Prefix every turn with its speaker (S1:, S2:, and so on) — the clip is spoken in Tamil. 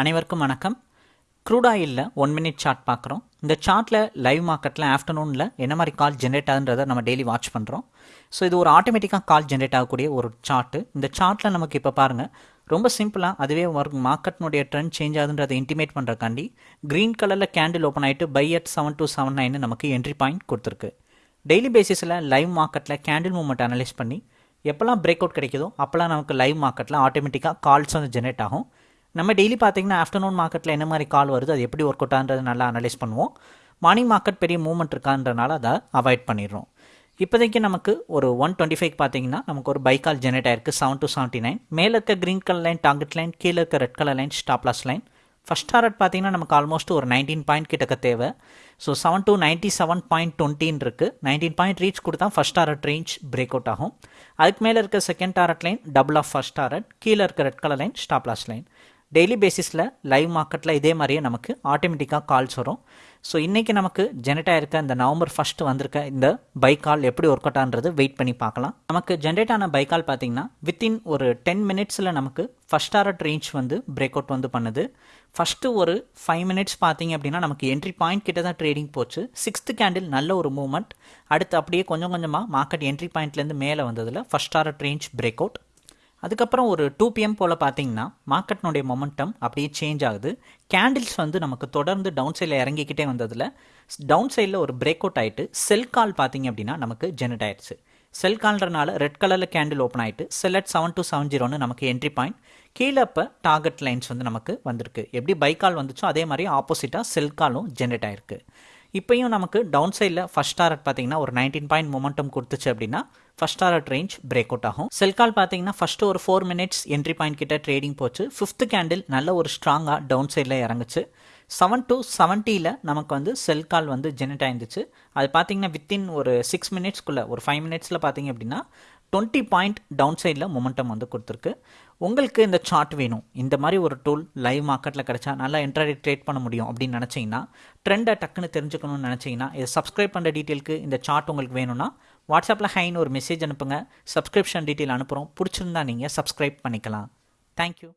S1: அனைவருக்கும் வணக்கம். க்ரூட் ஆயிலில் ஒன் மினிட் சார்ட் பார்க்குறோம். இந்த சார்ட்டில் லைவ் மார்க்கெட்டில் ஆஃப்டர்நூனில் என்ன மாதிரி கால் ஜென்ரேட் ஆகுன்றதை நம்ம டெய்லி வாட்ச் பண்ணுறோம் ஸோ இது ஒரு ஆட்டோமேட்டிக்காக கால் ஜென்ரேட் ஆகக்கூடிய ஒரு சார்ட்டு இந்த சார்ட்டில் நமக்கு இப்போ பாருங்கள் ரொம்ப சிம்பிளாக அதுவே மார்க்கெட்னுடைய ட்ரெண்ட் சேஞ்ச் ஆகுதுன்றதை இன்டிமேட் பண்ணுறக்காண்டி க்ரீன் கலரில் கேண்டில் ஓப்பன் ஆகிட்டு buy at seven two seven nine நமக்கு என்ட்ரி பாயிண்ட் கொடுத்துருக்கு. டெய்லி பேசிஸில் லைவ் மார்க்கெட்டில் கேண்டில் மூவ்மெண்ட் அனலைஸ் பண்ணி எப்போல்லாம் பிரேக் அவுட் கிடைக்குதோ அப்போல்லாம் நமக்கு லைவ் மார்க்கெட்டில் ஆட்டோமேட்டிக்காக கால்ஸ் வந்து ஜென்ரேட் ஆகும். நம்ம டெய்லி பார்த்தீங்கன்னா ஆஃப்டர்நூன் மார்க்கெட்டில் என்ன மாதிரி கால் வருது அது எப்படி ஒர்க் அவுட் ஆகுன்றது நல்லா அனலைஸ் பண்ணுவோம். மார்னிங் மார்க்கெட் பெரிய மூவ்மெண்ட் இருக்கான்றனால அதை அவாய்ட் பண்ணிடுறோம். இப்போதைக்கு நமக்கு ஒரு ஒன் டுவெண்ட்டி ஃபைவ் பார்த்தீங்கன்னா நமக்கு ஒரு பை கால் ஜென்ரேட் ஆயிருக்கு செவன் டு செவன்ட்டி நைன் மேலே இருக்க green colour line target line கீழே இருக்க red colour line stop loss line first target பார்த்தீங்கன்னா நமக்கு ஆல்மோஸ்ட் ஒரு நைன்டீன் பாயிண்ட் கிட்டக்க தேவை. So seven two ninety seven point டுவெண்ட்டின் இருக்குது நைன்டீன் பாயிண்ட் ரீச் கொடுத்தா first target range break out ஆகும். அதுக்கு மேலே இருக்க second target line double of first target கீழே இருக்க red colour line stop loss line daily பேசிஸில் லைவ் மார்க்கெட்டில் இதே மாதிரியே நமக்கு ஆட்டோமேட்டிக்காக கால்ஸ் வரும். ஸோ இன்றைக்கி நமக்கு ஜென்ரேட் ஆகிருக்க இந்த நவம்பர் ஃபஸ்ட்டு வந்திருக்க இந்த பை கால் எப்படி ஒர்க் அவுட் ஆன்றது வெயிட் பண்ணி பார்க்கலாம். நமக்கு ஜென்ரேட் ஆன பை கால் பார்த்தீங்கன்னா வித்தின் ஒரு டென் மினிட்ஸில் நமக்கு ஃபஸ்ட் டாரட் ரேஞ்ச் வந்து பிரேக் அவுட் வந்து பண்ணுது. ஃபஸ்ட்டு ஒரு ஃபைவ் மினிட்ஸ் பார்த்தீங்க அப்படின்னா நமக்கு என்ட்ரி பாயிண்ட் கிட்ட தான் ட்ரேடிங் போச்சு. சிக்ஸ்த்து கேண்டில் நல்ல ஒரு மூவ்மெண்ட் அடுத்து அப்படியே கொஞ்சம் கொஞ்சமாக மார்க்கெட் என்ட்ரி பாயிண்ட்லேருந்து மேலே வந்ததில் first target range break out அதுக்கப்புறம் ஒரு டூ பிஎம் போல் பார்த்தீங்கன்னா மார்க்கெட்னுடைய மொமெண்டம் அப்படியே சேஞ்ச் ஆகுது. கேண்டில்ஸ் வந்து நமக்கு தொடர்ந்து டவுன் சைடில் இறங்கிக்கிட்டே வந்ததில் டவுன் சைடில் ஒரு பிரேக் அவுட் ஆகிட்டு செல் கால் பார்த்தீங்க அப்படின்னா நமக்கு ஜெனரேட் ஆயிடுச்சு. செல் கால்ன்றனால ரெட் கலரில் கேண்டில் ஓப்பன் ஆகிட்டு sell at seven two seven ஜீரோன்னு நமக்கு என்ட்ரி பாயிண்ட் கீழே இப்போ டார்கெட் லைன்ஸ் வந்து நமக்கு வந்திருக்கு. எப்படி பை கால் வந்துச்சோ அதே மாதிரி ஆப்போசிட்டாக செல் காலும் ஜென்ரேட் ஆயிருக்கு. இப்போயும் நமக்கு டவுன் சைடில் ஃபஸ்ட் டாரட் பார்த்தீங்கன்னா ஒரு நைன்டீன் பாயிண்ட் மொமெண்டம் கொடுத்துச்சு அப்படின்னா first target range break out ஆகும். செல் கால் பார்த்தீங்கன்னா ஃபஸ்ட்டு ஒரு ஃபோர் மினிட்ஸ் என்ட்ரி பாயிண்ட் கிட்ட ட்ரேடிங் போச்சு. ஃபிஃப்த் கேண்டில் நல்ல ஒரு ஸ்ட்ராங்காக டவுன் சைடில் இறங்குச்சு. செவன் டு செவன்ட்டியில் நமக்கு வந்து செல் கால் வந்து ஜெனரேட் ஆயிருந்துச்சு. அது பார்த்தீங்கன்னா வித்தின் ஒரு சிக்ஸ் மினிட்ஸ்க்குள்ளே ஒரு ஃபைவ் மினிட்ஸில் பார்த்தீங்க அப்படின்னா டுவெண்ட்டி பாயிண்ட் டவுன் சைடில் மொமெண்டம் வந்து கொடுத்துருக்கு. உங்களுக்கு இந்த சார்ட் வேணும். இந்த மாதிரி ஒரு டூல் லைவ் மார்க்கெட்டில் கிடச்சா நல்லா இன்டர்நெட் ட்ரேட் பண்ண முடியும் அப்படின்னு நினச்சிங்கன்னா ட்ரெண்டை டக்குன்னு தெரிஞ்சுக்கணும்னு நினச்சிங்கன்னா இதை சப்ஸ்கிரைப் பண்ணுற டீட்டெயிலுக்கு இந்த சார்ட் உங்களுக்கு வேணும்னா வாட்ஸ்அப்பில் ஹைன்னு ஒரு மெசேஜ் அனுப்புங்க. சப்ஸ்கிரிப்ஷன் டீட்டெயில் அனுப்புகிறோம் பிடிச்சிருந்தா நீங்கள் சப்ஸ்கிரைப் பண்ணிக்கலாம். தேங்க்யூ